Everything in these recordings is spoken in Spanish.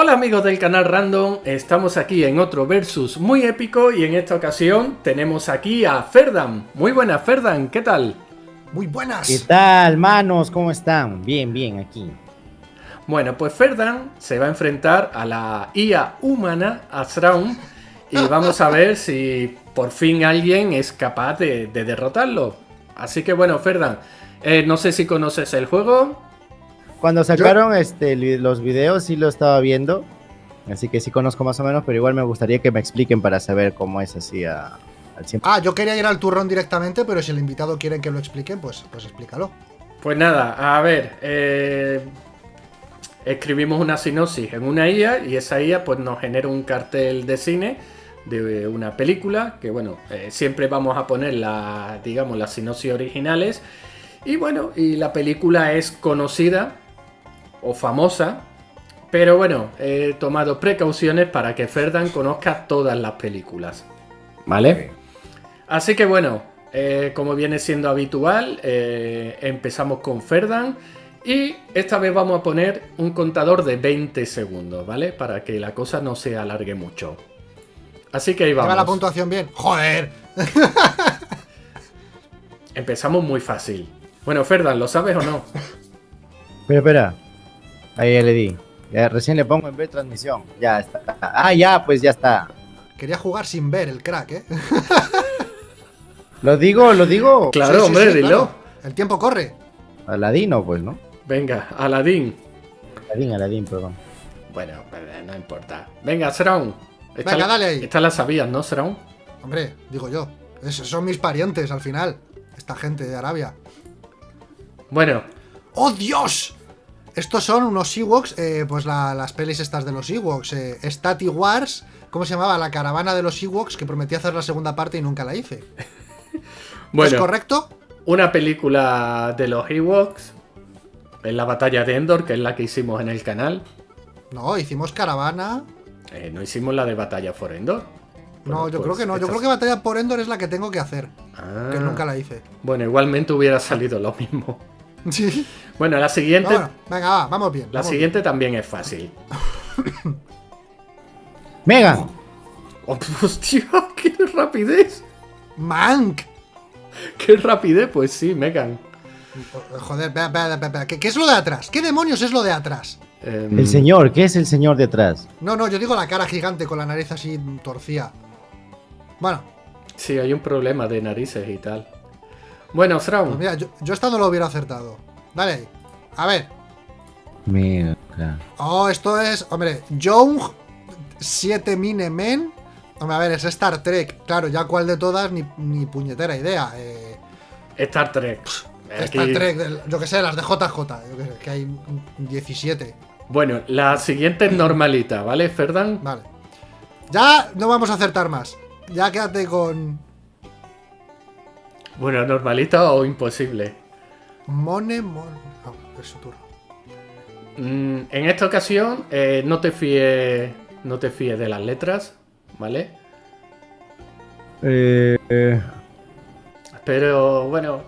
Hola amigos del canal Random, estamos aquí en otro versus muy épico y en esta ocasión tenemos aquí a Ferdan. Muy buenas Ferdan, ¿qué tal? Muy buenas. ¿Qué tal, manos? ¿Cómo están? Bien, bien, aquí. Bueno, pues Ferdan se va a enfrentar a la IA humana, Azraun, y vamos a ver si por fin alguien es capaz de, derrotarlo. Así que bueno, Ferdan, eh, no sé si conoces el juego, cuando sacaron este, los videos sí lo estaba viendo, así que sí conozco más o menos, pero igual me gustaría que me expliquen para saber cómo es así al 100%. Ah, yo quería ir al turrón directamente, pero si el invitado quiere que lo expliquen, pues, pues explícalo. Pues nada, a ver, eh, escribimos una sinopsis en una IA y esa IA pues nos genera un cartel de cine de una película que bueno, eh, siempre vamos a poner la, digamos, las sinopsis originales y bueno, y la película es conocida o famosa. Pero bueno, he tomado precauciones para que Ferdan conozca todas las películas. ¿Vale? Así que bueno, eh, como viene siendo habitual, eh, empezamos con Ferdan. Y esta vez vamos a poner un contador de 20 segundos, ¿vale? Para que la cosa no se alargue mucho. Así que ahí vamos. la puntuación bien? ¡Joder! Empezamos muy fácil. Bueno, Ferdan, ¿lo sabes o no? Espera, espera. Ahí ya le di. Ya, recién le pongo en ver transmisión. Ya está. Ah, ya, pues ya está. Quería jugar sin ver el crack, ¿eh? ¿Lo digo? ¿Lo digo? Claro, hombre, dilo. El tiempo corre. Aladino, pues, ¿no? Venga, Aladín. Aladín, Aladín, perdón. Bueno, no importa. Venga, Sraun. Venga, dale ahí. Esta la sabías, ¿no, Sraun? Hombre, digo yo. Esos son mis parientes al final. Esta gente de Arabia. Bueno. ¡Oh, Dios! Estos son unos Ewoks, eh, pues las pelis estas de los Ewoks. Eh, Wars, ¿cómo se llamaba? La caravana de los Ewoks que prometí hacer la segunda parte y nunca la hice. bueno, ¿Es correcto? Una película de los Ewoks en la batalla de Endor, que es la que hicimos en el canal. No, hicimos caravana. Eh, no hicimos la de batalla por Endor. no, yo creo pues que no. Yo creo que batalla por Endor es la que tengo que hacer. Que ah. nunca la hice. Bueno, igualmente hubiera salido lo mismo. Bueno, la siguiente. venga, va, vamos bien. La siguiente también es fácil. Megan. Oh, hostia, qué rapidez. Mank. Qué rapidez, pues sí, Megan. Joder, espera, espera, espera. ¿Qué, es lo de atrás? ¿Qué demonios es lo de atrás? Em, el señor, ¿qué es el señor de atrás? No, no, yo digo la cara gigante con la nariz así torcida. Bueno. Sí, hay un problema de narices y tal. Bueno, Thrawn. Pues mira, yo, yo esta no lo hubiera acertado. Dale ahí. A ver. Mira. Oh, esto es. Hombre, Young 7 Mine Men. Hombre, a ver, es Star Trek. Claro, ya cuál de todas, ni, ni puñetera idea. Eh, Star Trek. Star Trek, yo que sé, las de JJ. Yo que sé, que hay 17. Bueno, la siguiente es normalita, ¿vale, Ferdan? Vale. Ya no vamos a acertar más. Ya quédate con. Bueno, normalita o imposible. Mone, mone. es su turno. Mm, en esta ocasión, eh, no te fíes. No te fíes de las letras, ¿vale? Eh, eh. Pero bueno,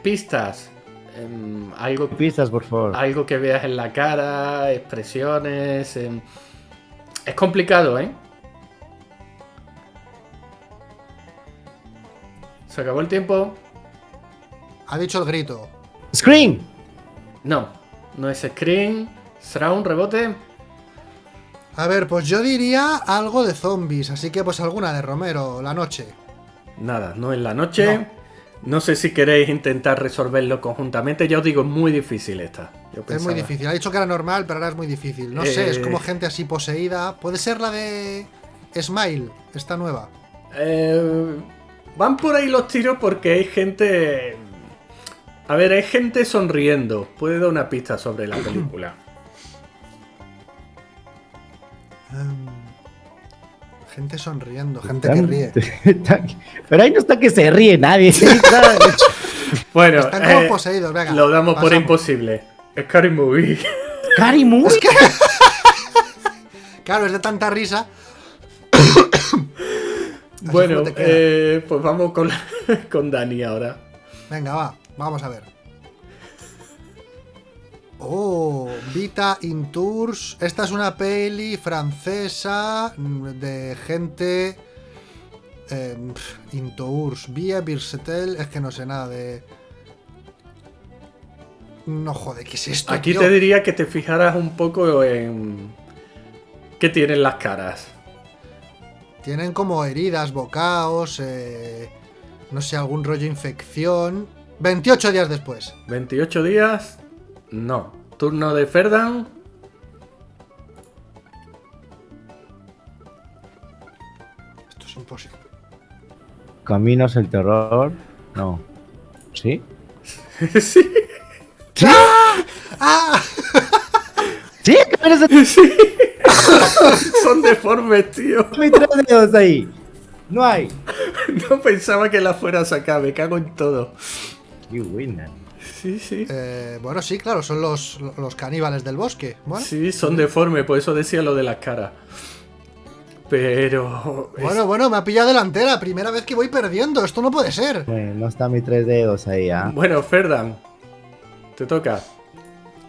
pistas. Em, algo, pistas, por favor. Algo que veas en la cara, expresiones. Em, es complicado, ¿eh? Se acabó el tiempo. Ha dicho el grito. ¡Screen! No, no es Screen. ¿Será un rebote? A ver, pues yo diría algo de zombies, así que pues alguna de Romero, la noche. Nada, no es la noche. No. sé si queréis intentar resolverlo conjuntamente. Ya os digo, es muy difícil esta. es muy difícil. Ha dicho que era normal, pero ahora es muy difícil. No sé, es como eh. gente así poseída. ¿Puede ser la de Smile, esta nueva? Eh, Van por ahí los tiros porque hay gente... A ver, hay gente sonriendo. Puede dar una pista sobre la película. Em, gente sonriendo, gente que ríe. Pero ahí no está que se ríe nadie. bueno, están como eh, poseídos, venga. Lo damos por imposible. Es Cary Movie. ¿Cary Movie? claro, es de tanta risa bueno, eh, pues vamos con, con Dani ahora. Venga, va, vamos a ver. Oh, Vita in Tours. Esta es una peli francesa mm, de gente. Eh, in Tours. Via Birsetel. Es que no sé nada de. No joder, ¿qué es esto? Aquí tío? te diría que te fijaras un poco en qué tienen las caras. Tienen como heridas, bocaos, eh, no sé, algún rollo infección. 28 días después. 28 días, no. Turno de Ferdan, Esto es imposible. Caminos el terror. No. ¿Sí? sí, ¡Ah! ¿Sí? Caminos el sí. Son deformes, tío. No hay tres dedos ahí. No hay. No pensaba que la fuera a sacar, me cago en todo. Qué buena. Sí, sí. Eh, bueno, sí, claro, son los, los caníbales del bosque. Bueno, Sí, son deformes, por eso decía lo de las caras. Pero. es- bueno, bueno, me ha pillado delantera. Primera vez que voy perdiendo. Esto no puede ser. Bueno, no está mis tres dedos ahí, ¿ah? Bueno, Ferdan, te toca.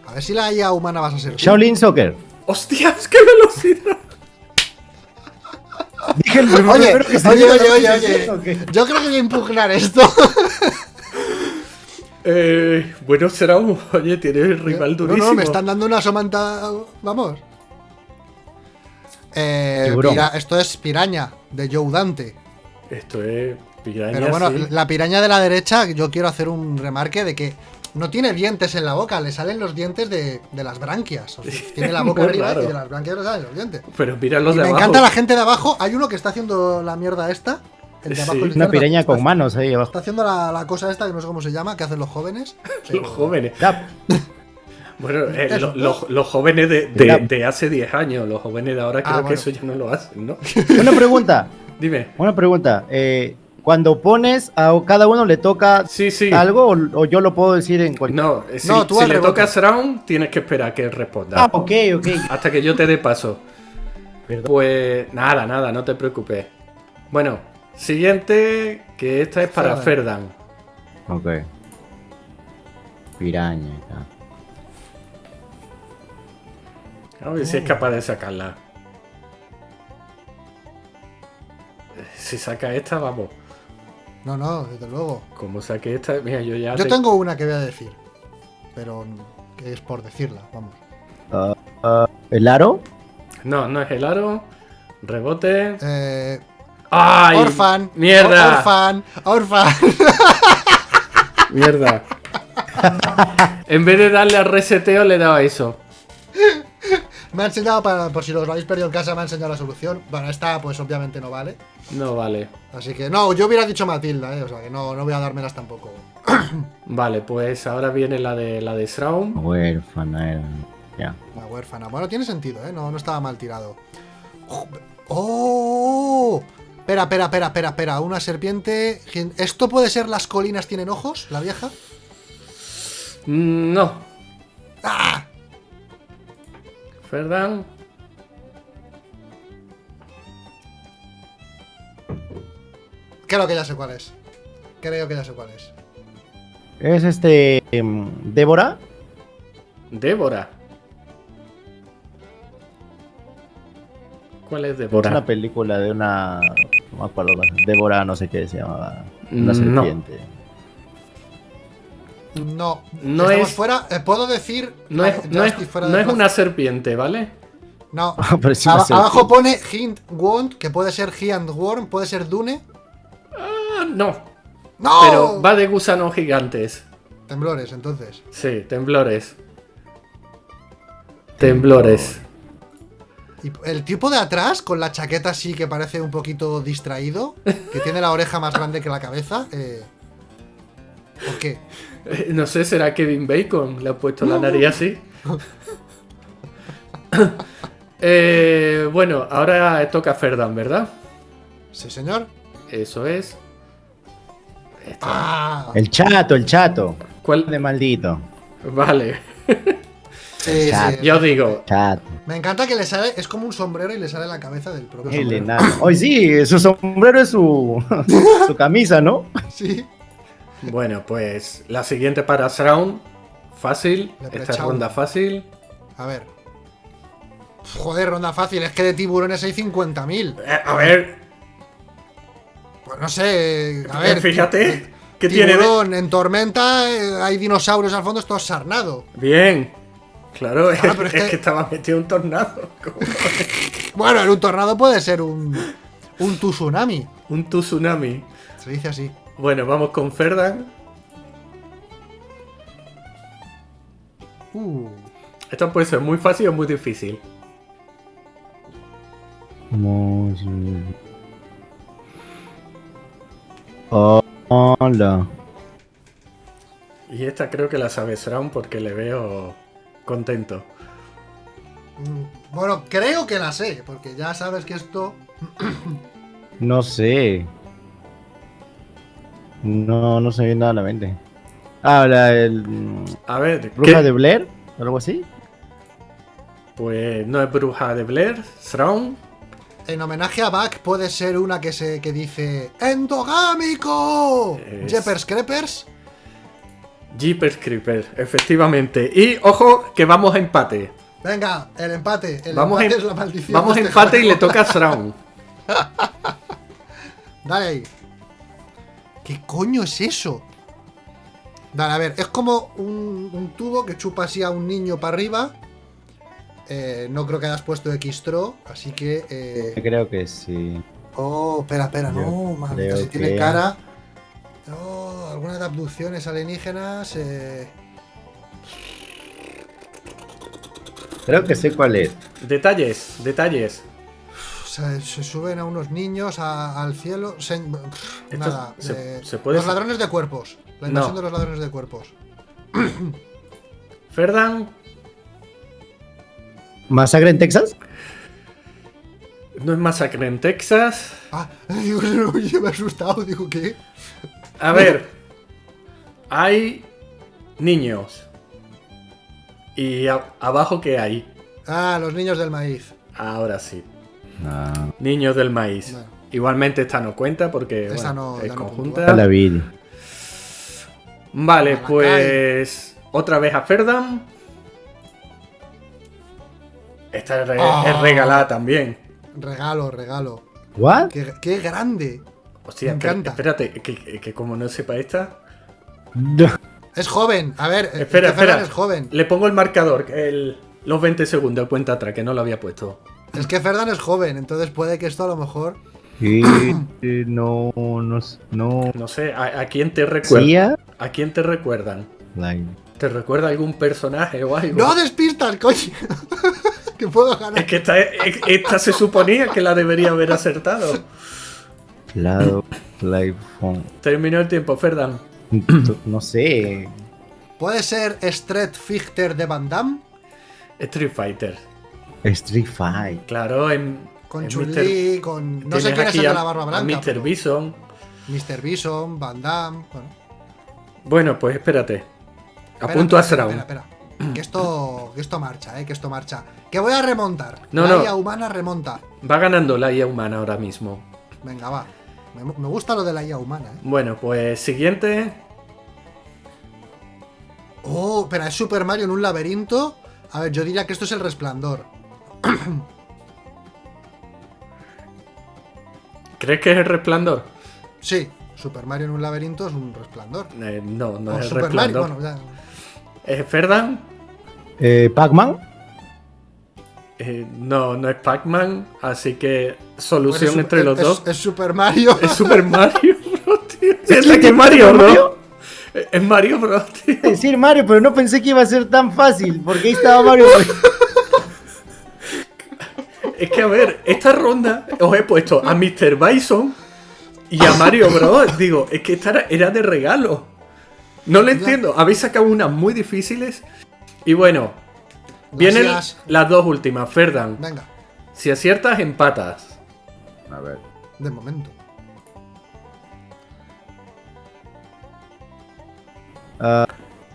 A ver si la IA humana vas a ser. Shaolin Soccer. ¡Hostias, qué velocidad! Dije el Oye, primero que se oye, oye, oye, oye. ¿o qué? Yo creo que voy a impugnar esto. Eh, bueno, será un. Oye, tiene el rival No, durísimo. no, me están dando una somanta. Vamos. Eh, pira- esto es piraña de Joe Dante. Esto es. Piraña, Pero bueno, sí. la piraña de la derecha, yo quiero hacer un remarque de que no tiene dientes en la boca, le salen los dientes de, de las branquias. O sea, tiene la boca arriba raro. y de las branquias le salen los dientes. Pero mira los Y de me abajo. encanta la gente de abajo. Hay uno que está haciendo la mierda esta. El de abajo, Sí. el Una piraña está- con manos ahí abajo. Está haciendo la, la cosa esta que no sé cómo se llama, que hacen los jóvenes. Los jóvenes. Bueno, eh, los jóvenes de, de- hace 10 años, los jóvenes de ahora creo Ah, que bueno. eso ya no lo hacen, ¿no? Una pregunta. Dime. Una pregunta. Eh, cuando pones a cada uno le toca Sí, sí. algo o, o yo lo puedo decir en cualquier. No, si, No, tú si le tocas round, tienes que esperar que él responda. Ah, ok, ok. Hasta que yo te dé paso. Perdón. Pues nada, nada, no te preocupes. Bueno, siguiente, que esta es para Ferdan. Ok. Piraña. ya. A ver si es capaz de sacarla. Si saca esta, vamos. No, no, desde luego. Como saque esta, mira, yo ya. Yo te- tengo una que voy a decir. Pero que es por decirla, vamos. Ah, ah, ¿El aro? No, no es el aro. Rebote. Eh, ¡Ay! orfan. ¡Mierda! Orfan. Orfan. ¡Mierda! en vez de darle a reseteo, le he dado a eso. Me ha enseñado, para, por si los habéis perdido en casa, me ha enseñado la solución. Bueno, esta pues obviamente no vale. No vale. Así que no, yo hubiera dicho Matilda, eh. O sea que no, no voy a dármelas tampoco. Vale, pues ahora viene la de la de Shroud. Huérfana era. Ya. La huérfana. Bueno, tiene sentido, ¿eh? No, no estaba mal tirado. ¡Oh! Espera, espera, espera, espera, espera. Una serpiente. ¿Esto puede ser las colinas tienen ojos? ¿La vieja? Mm, No. ¡Ah! Ferdan. Creo que ya sé cuál es. Creo que ya sé cuál es. ¿Es este. em, Débora? Débora. ¿Cuál es Es Débora? una película de una. No me acuerdo. Débora, no sé qué se llamaba. Una No. serpiente. No. No es- fuera. eh, ¿Puedo decir? No Ah, es, ya no es, fuera no es una serpiente, ¿vale? No. Pero Aba- abajo pone Hint Wand, que puede ser and Worm, puede ser Dune. Ah, no. ¡No! Pero va de gusanos gigantes. Temblores, entonces. Sí, temblores. Temblores. Y el tipo de atrás, con la chaqueta así que parece un poquito distraído, que tiene la oreja más grande que la cabeza. Eh... ¿Por qué? No sé, ¿será Kevin Bacon? Le ha puesto la nariz así. Eh, bueno, ahora toca Ferdan, ¿verdad? Sí, señor. Eso es. ¡Ah! El chato, el chato. ¿Cuál? De maldito. Vale. Sí, Chato. sí. Yo digo, Chato. Me encanta que le sale, es como un sombrero y le sale la cabeza del propio. Hoy sí, su sombrero es su, su camisa, ¿no? Sí. Bueno, pues la siguiente para Shroud. Fácil. Esta es ronda fácil. A ver. Joder, ronda fácil. Es que de tiburones hay 50.000. Eh, a ver, Pues no sé. A ver. fíjate. ¿Qué tiene de- Tiburón en tormenta, eh, hay dinosaurios al fondo, esto es sarnado. Bien. Claro, es, pero es es que- que estaba metido un tornado. Bueno, en un tornado puede ser un. Un tsunami. un tsunami. Se dice así. Bueno, vamos con Ferdan. Uh. Esto puede ser muy fácil o muy difícil. Vamos. Hola. Y esta creo que la sabe Sraun porque le veo contento. Mm, Bueno, creo que la sé, porque ya sabes que esto. No sé. No, no se me viene nada a la mente. Ah, la el. A ver, ¿Bruja ¿qué? de Blair? ¿Algo así? Pues no es bruja de Blair, Sraun. En homenaje a Buck puede ser una que se que dice ¡Endogámico! Es- Jeepers Creepers. Jeepers Creeper, efectivamente. Y ojo, que vamos a empate. Venga, el empate. El Vamos a, empate es la maldición. vamos a este empate y le toca a Sraun. Dale ahí. ¿Qué coño es eso? Dale, a ver, es como un, un tubo que chupa así a un niño para arriba. Eh, no creo que hayas puesto X-Tro, así que. eh, Creo que sí. Oh, espera, espera, no, Yo creo si tiene cara. Oh, algunas de abducciones alienígenas. Eh... Creo que sé cuál es. Detalles, detalles. Se, se suben a unos niños a- al cielo. se- pff, Esto nada. se- eh, se puede- Los ladrones de cuerpos. La No. invasión de los ladrones de cuerpos. Ferdan, ¿Masacre en Texas? no es masacre en Texas. Ah, digo, no, yo me he asustado. Digo, ¿qué? A ver, hay niños. ¿Y a- abajo qué hay? Ah, los niños del maíz. Ahora sí. No. Niños del maíz. Bueno. Igualmente esta no cuenta porque Esta bueno, no- es no conjunta. La. Vale, pues otra vez a Ferdan. Esta es, re- Ah. es regalada también. Regalo, regalo. ¿What? Qué, qué grande. Hostia, Me encanta. espérate, que, que como no sepa esta. Es joven. A ver, Espera, espera. es joven. Le pongo el marcador, el- los 20 segundos, cuenta atrás, que no lo había puesto. Es que Ferdan es joven, entonces puede que esto a lo mejor. Eh, no, no, no. No sé, ¿a, a quién te recuerdan? ¿A quién te recuerdan? Like, ¿Te recuerda algún personaje o algo? ¡No despistas, coño! que puedo ganar. Es que esta, esta se suponía que la debería haber acertado. Live Phone. Terminó el tiempo, Ferdan. No sé. ¿Puede ser Street Fighter de Van Damme? Street Fighter. Street Fight. Claro, en. Con en Chun-Li, con. No sé quién es el de la barba blanca. Mr. pero- Bison. Mr. Bison, Van Damme. Bueno. Bueno, pues espérate. Espera, Apunto a espera, Sraun. Espera, espera. Que esto, que esto marcha, eh, que esto marcha. Que voy a remontar. No, la no. IA humana remonta. Va ganando la IA humana ahora mismo. Venga, va. Me, me gusta lo de la IA humana, eh. Bueno, pues siguiente. Oh, espera, es Super Mario en un laberinto. A ver, yo diría que esto es el resplandor. ¿Crees que es el resplandor? Sí, Super Mario en un laberinto es un resplandor. Eh, no, no O es el Super Mario, resplandor. bueno, ya. ¿Es Ferdan? Eh, Pac-Man. Eh, no, no es Pac-Man. Así que Pues solución es entre es- los es- dos. Es Super Mario. Es Super Mario Bros. tío. Es, que que Mario Mario? Bros. Es- Es Mario Bros. tío. Decir Mario, pero no pensé que iba a ser tan fácil. Porque ahí estaba Mario. Es que a ver, esta ronda os he puesto a Mr. Bison y a Mario Bros. Digo, es que esta era, de regalo. No lo entiendo. Habéis sacado unas muy difíciles. Y bueno, vienen Gracias. las dos últimas, Ferdan. Venga, Si aciertas, empatas. A ver. de momento.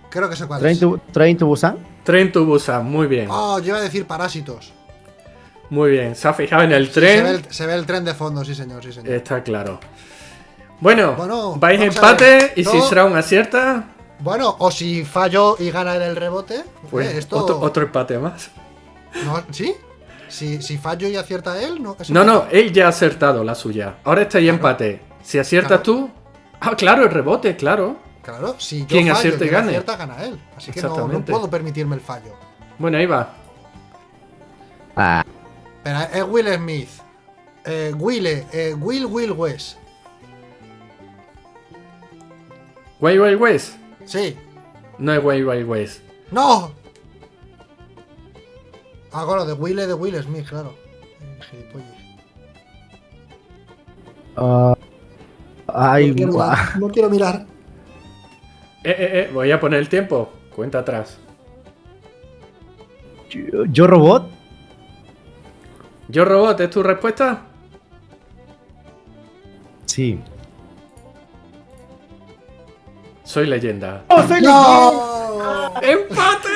Creo que sé cuál Train es. to, Train to Busan. Tren to Busan, muy bien. Oh, yo iba a decir parásitos. Muy bien. Se ha fijado en el Sí, se, ve tren. el, se ve el tren de fondo, sí señor, sí señor. Está claro. Bueno, Bueno, vais empate y si. Shroud acierta, Bueno, o si fallo y gana el rebote. Pues eh, esto... otro, otro empate más. No, ¿Sí? Si, si fallo y acierta él, no. es No, no, él ya ha acertado la suya. Ahora está ahí empate. Si aciertas Claro. tú. Ah, claro, el rebote, claro. Claro, si yo Quien fallo acierte y gane. acierta, gana él. Así que no, no puedo permitirme el fallo. Bueno, ahí va. Ah, Pero es Will Smith. Eh, Will, eh, Will Will West. Wild Wild West. Sí. No es Wild Wild West. ¡No! Ah, bueno, de Will de Will Smith, claro. Eh, ah, ay, no, quiero mirar, no quiero mirar. Eh, eh, eh, voy a poner el tiempo. Cuenta atrás. Yo, yo robot. Yo Robot, ¿es tu respuesta? Sí. Soy leyenda. ¡No! ¡Empate!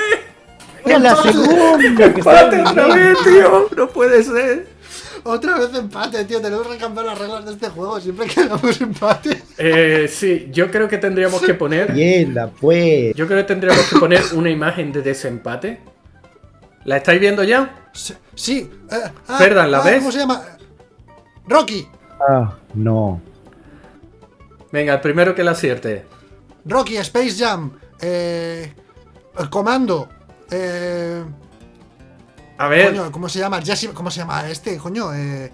Era la segunda que ¡Empate otra vez, tío! No puede ser. Otra vez empate, tío. Tenemos que cambiar las reglas de este juego. Siempre quedamos empate. Eh, sí, yo creo que tendríamos que poner. Leyenda, pues. Yo creo que tendríamos que poner una imagen de desempate. ¿La estáis viendo ya? Sí. sí, eh, ah, Ferdan, ¿la ah, ves? ¿Cómo se llama? Rocky. Ah, no. Venga, el primero que la acierte. Rocky, Space Jam. Eh, el Comando. Eh, A ver, coño, ¿cómo se llama? Jesse, ¿Cómo se llama este, coño? Eh,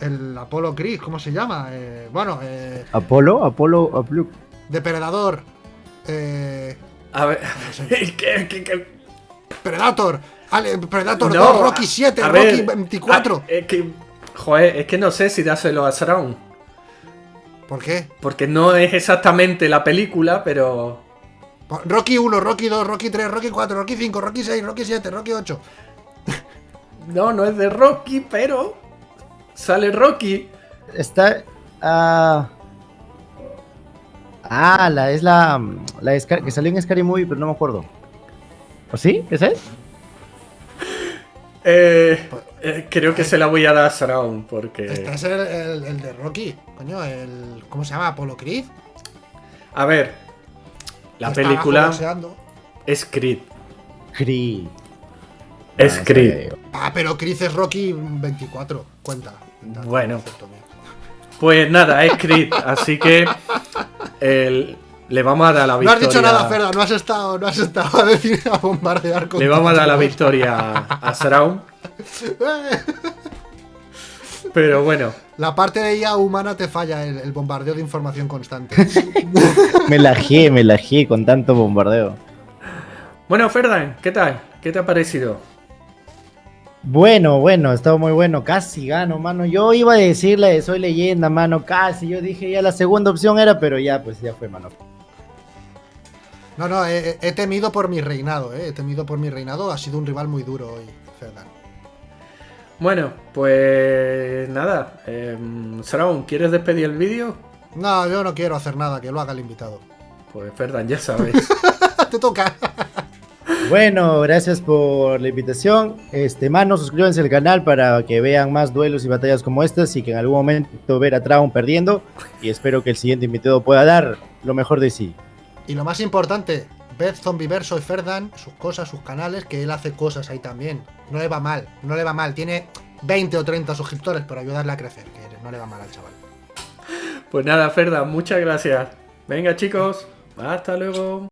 el Apollo Creed, ¿cómo se llama? Eh, bueno, eh, Apolo, Apolo, Apolo. Depredador. Eh, a ver. ¿Qué- qué- qué? Predator. Ale- Predator No, 2, Rocky 7, a Rocky ver, 24. a- es que, joder, es que no sé si dáselo a Sraun. ¿Por qué? Porque no es exactamente la película, pero. Rocky 1, Rocky 2, Rocky 3, Rocky 4, Rocky 5, Rocky 6, Rocky 7, Rocky 8. No, no es de Rocky, pero. Sale Rocky. Está. Ah. Ah, la es la. La de Scar- que salió en Scary Movie, pero no me acuerdo. ¿O sí? ¿Esa es? Eh, eh, creo que se la voy a dar a Sraun, porque. Este es el, el- el de Rocky. Coño, el. ¿Cómo se llama? Apollo Creed. A ver. La está película es Creed. Creed. Es Ah, Creed. Ah, pero Creed es Rocky 24. Cuenta. Bueno. Pues nada, es Creed. así que. el- le vamos a dar la No victoria. has dicho nada, Ferda. No has estado, no has estado a decir a bombardear con Le vamos a dar la victoria a Sraun. Pero bueno. La parte de IA humana te falla, el, el bombardeo de información constante. Me la gié, me la gié con tanto bombardeo. Bueno, Ferdan, ¿qué tal? ¿Qué te ha parecido? Bueno, bueno, estaba muy bueno. Casi gano, mano. Yo iba a decirle, soy leyenda, mano. Casi. Yo dije ya la segunda opción era, pero ya, pues ya fue, mano. No, no, he, he temido por mi reinado, eh. He temido por mi reinado. Ha sido un rival muy duro hoy, Ferdan. Bueno, pues nada. Eh, Sraun, ¿quieres despedir el vídeo? No, yo no quiero hacer nada, que lo haga el invitado. Pues Ferdan, ya sabes. Te toca. Bueno, gracias por la invitación. Este, mano, suscríbanse al canal para que vean más duelos y batallas como estas y que en algún momento ver a Traum perdiendo. Y espero que el siguiente invitado pueda dar lo mejor de sí. Y lo más importante, ved Zombiverso y Ferdan, sus cosas, sus canales, que él hace cosas ahí también. No le va mal, no le va mal. Tiene 20 o 30 suscriptores, pero ayudarle a crecer, que no le va mal al chaval. Pues nada, Ferdan, muchas gracias. Venga, chicos. Hasta luego.